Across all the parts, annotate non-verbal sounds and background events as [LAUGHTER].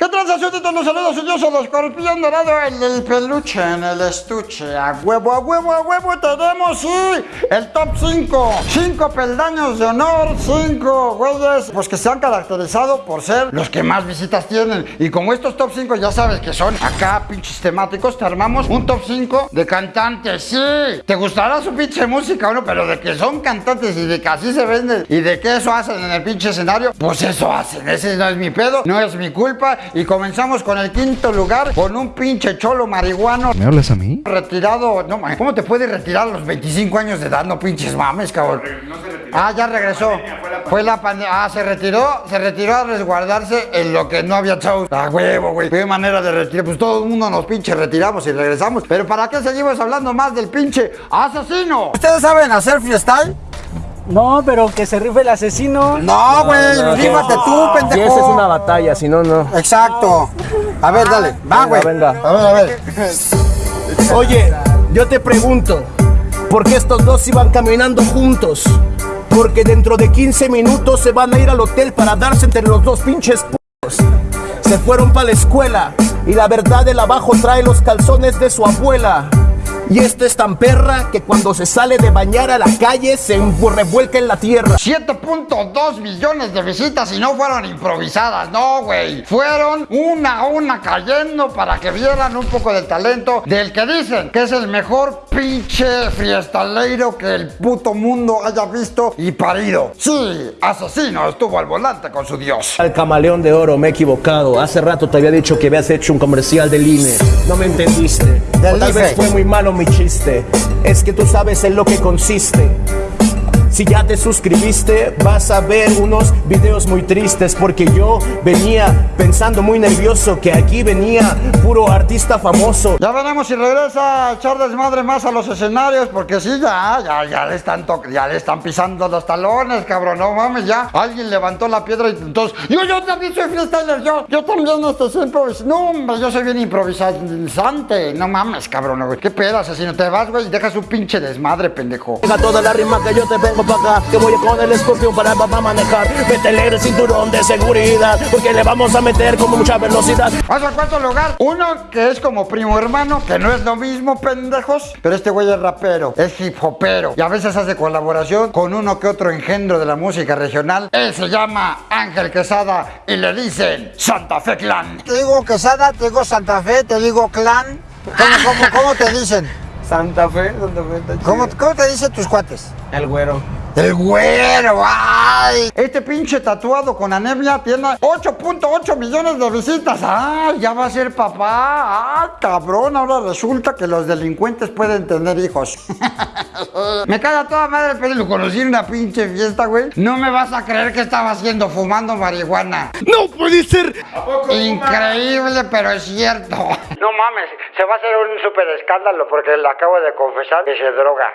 ¿Qué transacciones los saludos su dios el escorpión dorado en el peluche, en el estuche? A huevo, a huevo, a huevo tenemos, sí, el top 5. 5 peldaños de honor, 5 güeyes, pues que se han caracterizado por ser los que más visitas tienen. Y como estos top 5 ya sabes que son acá pinches temáticos, te armamos un top 5 de cantantes, sí. Te gustará su pinche música o no, pero de que son cantantes y de que así se venden y de que eso hacen en el pinche escenario, pues eso hacen. Ese no es mi pedo, no es mi culpa. Y comenzamos con el quinto lugar con un pinche cholo marihuano. ¿Me hablas a mí? Retirado, no mames, ¿cómo te puedes retirar a los 25 años de edad? No pinches mames, cabrón. Ah, ya regresó. Fue la pandemia. Ah, se retiró, se retiró a resguardarse en lo que no había chavos. Ah, huevo, güey. Qué manera de retirar. Pues todo el mundo nos pinche retiramos y regresamos. Pero ¿para qué seguimos hablando más del pinche asesino? ¿Ustedes saben hacer freestyle? No, pero que se rife el asesino. No, güey, rífate tú, pendejo. Si esa es una batalla, si no, no. Exacto. A ver, dale. Va, güey. venga. A ver, a ver. Oye, yo te pregunto, ¿por qué estos dos iban caminando juntos? Porque dentro de 15 minutos se van a ir al hotel para darse entre los dos pinches p***os. Se fueron para la escuela y la verdad el abajo trae los calzones de su abuela. Y esta es tan perra que cuando se sale de bañar a la calle se revuelca en la tierra. 7.2 millones de visitas y no fueron improvisadas, no, güey. Fueron una a una cayendo para que vieran un poco del talento del que dicen que es el mejor pinche fiestaleiro que el puto mundo haya visto y parido. Sí, asesino estuvo al volante con su dios. Al camaleón de oro, me he equivocado. Hace rato te había dicho que habías hecho un comercial del INE. No me entendiste. Del O tal IFE. vez fue muy malo chiste. Es que tú sabes en lo que consiste. Si ya te suscribiste, vas a ver unos videos muy tristes porque yo venía pensando muy nervioso que aquí venía puro artista famoso. Ya veremos si regresa a echar desmadre más a los escenarios, porque sí, ya, ya, ya le están to- ya le están pisando los talones, cabrón, no mames, ya. Alguien levantó la piedra y entonces, yo, yo también soy freestyler, yo, yo también este, soy improvis- No, hombre, yo soy bien improvisante, no mames, cabrón, güey. ¿Qué pedo, asesino? Te vas, güey, y dejas un pinche desmadre, pendejo. Deja toda la rima que yo te vengo para acá Que voy con el escorpión para, para manejar Métele el cinturón de seguridad Porque le vamos a meter con mucha velocidad Vamos al cuarto lugar. Uno que es como primo hermano, que no es lo mismo, pendejos. Pero este güey es rapero, es hip hopero. Y a veces hace colaboración con uno que otro engendro de la música regional. Él se llama Ángel Quesada y le dicen Santa Fe Clan. Te digo Quesada, te digo Santa Fe, te digo Clan. ¿Cómo, cómo, cómo te dicen? Santa Fe, Santa Fe está. ¿Cómo, ¿Cómo te dicen tus cuates? El güero. El güero, ay. Este pinche tatuado con anemia tiene 8.8 millones de visitas. Ay, ya va a ser papá. Ay, cabrón, ahora resulta que los delincuentes pueden tener hijos. [LAUGHS] me caga toda madre, pero lo conocí en una pinche fiesta, güey. No me vas a creer que estaba haciendo fumando marihuana. ¡No puede ser! Increíble, pero es cierto. No mames, se va a hacer un super escándalo porque le acabo de confesar que se droga.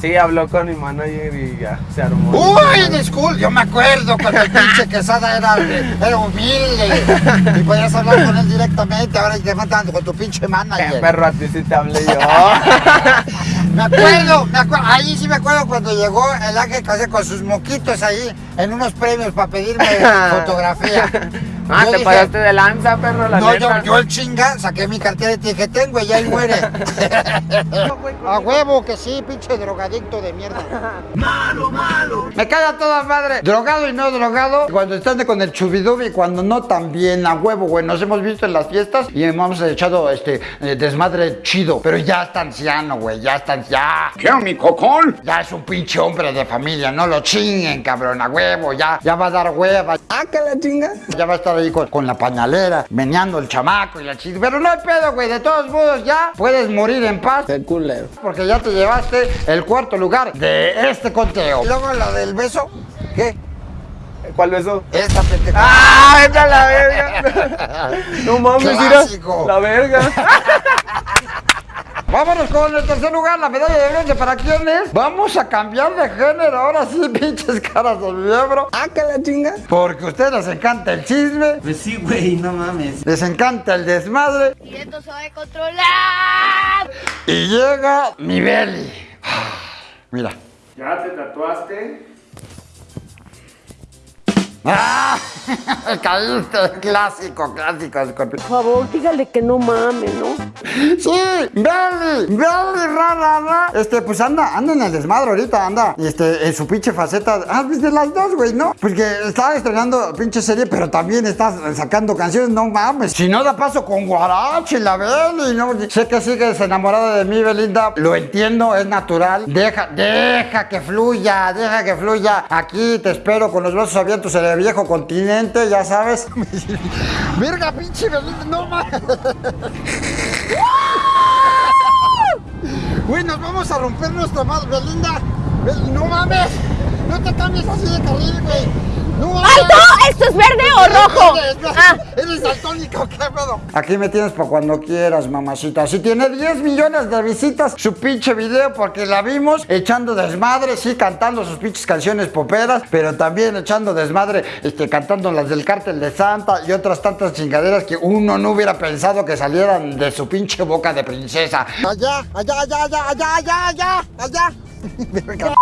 Sí, habló con mi manager y ya se armó. Uy, disculpe, yo me acuerdo cuando el pinche Quesada era, era humilde y podías hablar con él directamente, ahora te matan con tu pinche manager. perro, a ti sí te hablé yo. [LAUGHS] Me acuerdo, me acuerdo, ahí sí me acuerdo cuando llegó el ángel Casé con sus moquitos ahí en unos premios para pedirme [LAUGHS] fotografía. Ah, Yo te dije, pasaste de lanza, perro, la No, yo, neta. yo el chinga, saqué mi cartera y te dije, tengo y ahí muere. [LAUGHS] A huevo que sí, pinche drogadicto de mierda. [LAUGHS] Malo, malo. Me cae a toda madre. Drogado y no drogado. Cuando están con el chubidubi y cuando no también a huevo, güey. Nos hemos visto en las fiestas y hemos echado este eh, desmadre chido. Pero ya está anciano, güey. Ya está ya. ¿Qué, mi cocón? Ya es un pinche hombre de familia. No lo chinguen, cabrón. A huevo. Ya, ya va a dar hueva. Ah, que la chinga. Ya va a estar ahí con, con la pañalera, meneando el chamaco y la chica. Pero no hay pedo, güey. De todos modos, ya puedes morir en paz. Qué culero. Porque ya te llevaste el cuarto lugar de este conteo. Y luego lo del beso. ¿Qué? ¿Cuál beso? Esta pendeja. ¡Ah, vete a la verga! [LAUGHS] No mames, mira. La verga. Vámonos con el tercer lugar, la medalla de bronce. ¿Para quién es? Vamos a cambiar de género. Ahora sí, [LAUGHS] pinches caras de miembro. Ah, que la chinga. Porque a ustedes les encanta el chisme, Pues sí, güey, no mames. les encanta el desmadre. Y esto se va a controlar. Y llega mi Beli. [SIGHS] Mira. ¿Ya te tatuaste? ¡Ah! [LAUGHS] Caíste, clásico, clásico, Scorpio. Por favor, dígale que no mame, ¿no? Sí, Belly, Belly, ra, ra, ra. Este, pues anda, anda en el desmadre ahorita, anda. Este, en su pinche faceta. Ah, pues de las dos, güey, ¿no? Porque está estrenando pinche serie, pero también está sacando canciones, no mames. Si no da paso con Guarache, la Belly, ¿no? Sé que sigues enamorada de mí, Belinda. Lo entiendo, es natural. Deja, deja que fluya, deja que fluya. Aquí te espero con los brazos abiertos en el viejo continente, ya sabes. [LAUGHS] Verga, pinche no mames. [LAUGHS] Güey, nos vamos a romper nuestra madre, Belinda. Bel- No mames. No te cambies así de carril, güey. No. ¡Alto! ¿Esto es verde o rojo? Eres, Ah, eres daltónico, [LAUGHS] qué pedo. Aquí me tienes para cuando quieras, mamacita. Si tiene 10 millones de visitas su pinche video, porque la vimos echando desmadre, sí, cantando sus pinches canciones poperas, pero también echando desmadre, este, cantando las del cártel de Santa y otras tantas chingaderas que uno no hubiera pensado que salieran de su pinche boca de princesa. Allá, allá, allá, allá, allá, allá, allá, [LAUGHS] allá.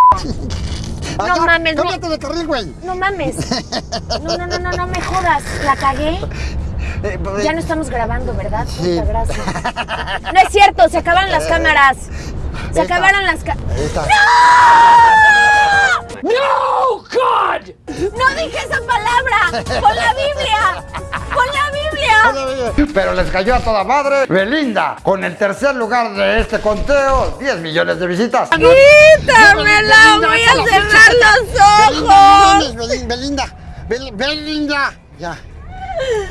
No mames, no. Cámbiate de carril, güey. no mames. [LAUGHS] No, no, no, no, no me jodas. La cagué. Eh, pues, Ya no estamos grabando, ¿verdad? Muchas gracias. [LAUGHS] No es cierto, se acabaron las cámaras. Se acabaron las cámaras. Está. ¡No! ¡God! ¡No dije esa palabra! [LAUGHS] Pero les cayó a toda madre. Belinda, con el tercer lugar de este conteo, 10 millones de visitas. ¡Quítamela! ¡Voy a cerrar los ojos! Belinda, Belinda, Bel- Belinda, ya.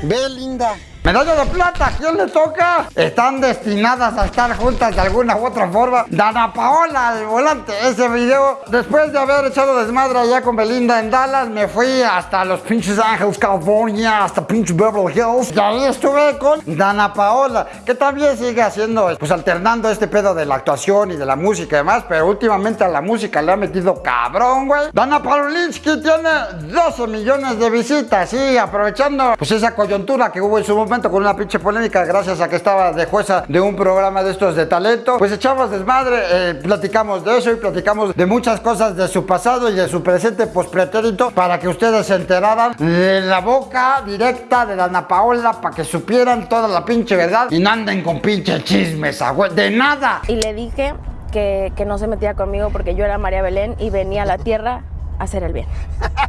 Belinda. Medalla de plata, ¿a quién le toca? Están destinadas a estar juntas de alguna u otra forma. Dana Paola al volante. Ese video, después de haber echado desmadre allá con Belinda en Dallas, me fui hasta los pinches Ángeles, California, hasta pinche Beverly Hills. Y ahí estuve con Dana Paola, que también sigue haciendo, pues alternando este pedo de la actuación y de la música y demás, pero últimamente a la música le ha metido cabrón, güey. Dana Paulinsky tiene 12 millones de visitas, sí, aprovechando pues esa coyuntura que hubo en su momento con una pinche polémica gracias a que estaba de jueza de un programa de estos de talento, pues echamos desmadre, eh, platicamos de eso y platicamos de muchas cosas de su pasado y de su presente pospretérito para que ustedes se enteraran de la boca directa de Dana Paola para que supieran toda la pinche verdad y no anden con pinche chismes, güey, de nada. Y le dije que, que no se metía conmigo porque yo era María Belén y venía a la tierra a hacer el bien. [LAUGHS]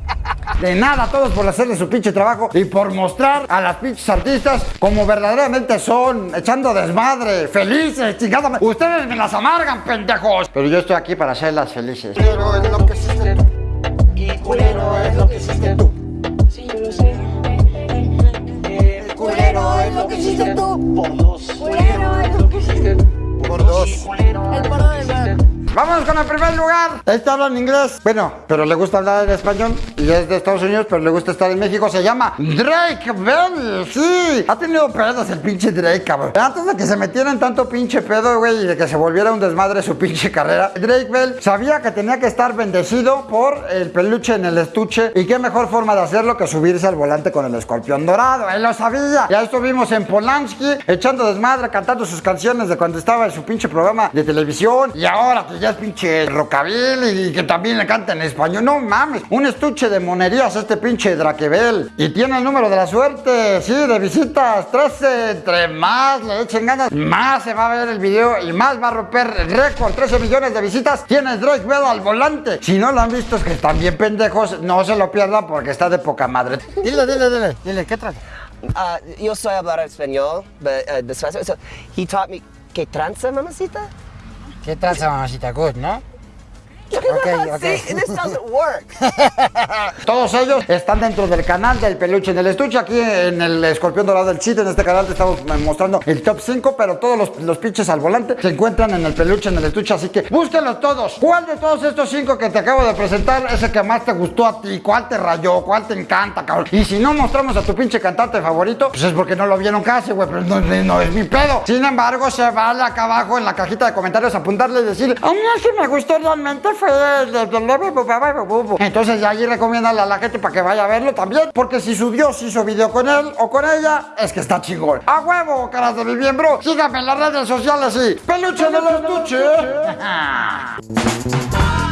De nada, todos por hacerle su pinche trabajo y por mostrar a las pinches artistas como verdaderamente son, echando desmadre, felices, chingada. Ustedes me las amargan, pendejos. Pero yo estoy aquí para hacerlas felices. Pero es lo que hiciste tú. Y culero es lo que hiciste tú. Sí, yo lo sé. Culero es lo que hiciste tú. Por dos. Culero es lo que hiciste tú. Por dos. Vamos con el primer lugar. Este habla en inglés. Bueno, pero le gusta hablar en español. Y es de Estados Unidos, pero le gusta estar en México. Se llama Drake Bell. Sí. Ha tenido pedos el pinche Drake, cabrón. Antes de que se metiera en tanto pinche pedo, güey, y de que se volviera un desmadre su pinche carrera, Drake Bell sabía que tenía que estar bendecido por el peluche en el estuche. Y qué mejor forma de hacerlo que subirse al volante con el escorpión dorado. Él lo sabía. Ya estuvimos en Polanski echando desmadre, cantando sus canciones de cuando estaba en su pinche programa de televisión. Y ahora que ya es pinche rockabilly y que también le canta en español. No mames, un estuche de monerías este pinche Draquebel. Y tiene el número de la suerte, sí, de visitas. 13, entre más le echen ganas, más se va a ver el video y más va a romper el récord. 13 millones de visitas tiene Drake Bell al volante. Si no lo han visto es que están bien pendejos, no se lo pierdan porque está de poca madre. Dile, dile, dile, dile, ¿qué traes? Uh, yo soy hablar español, but uh, despacio. So he taught me que tranza, mamacita. ¿Qué traza, mamacita? Good, ¿no? Ok, [LAUGHS] ok. See, this doesn't work. [LAUGHS] Todos ellos están dentro del canal del peluche en el estuche. Aquí en el Escorpión Dorado del Chiste, en este canal te estamos mostrando el top 5, pero todos los, los pinches al volante se encuentran en el peluche en el estuche. Así que búsquenlos todos. ¿Cuál de todos estos cinco que te acabo de presentar es el que más te gustó a ti? ¿Cuál te rayó? ¿Cuál te encanta, cabrón? Y si no mostramos a tu pinche cantante favorito, pues es porque no lo vieron casi, güey. Pero no, no es mi pedo. Sin embargo, se vale acá abajo en la cajita de comentarios apuntarle y decir, a mí que me gustó realmente fue el de entonces allí recomiéndale a la gente para que vaya a verlo también. Porque si su Dios hizo video con él o con ella, es que está chingón. ¡A huevo, caras de mi miembro! Síganme en las redes sociales y ¡Peluche de los estuche! [LAUGHS]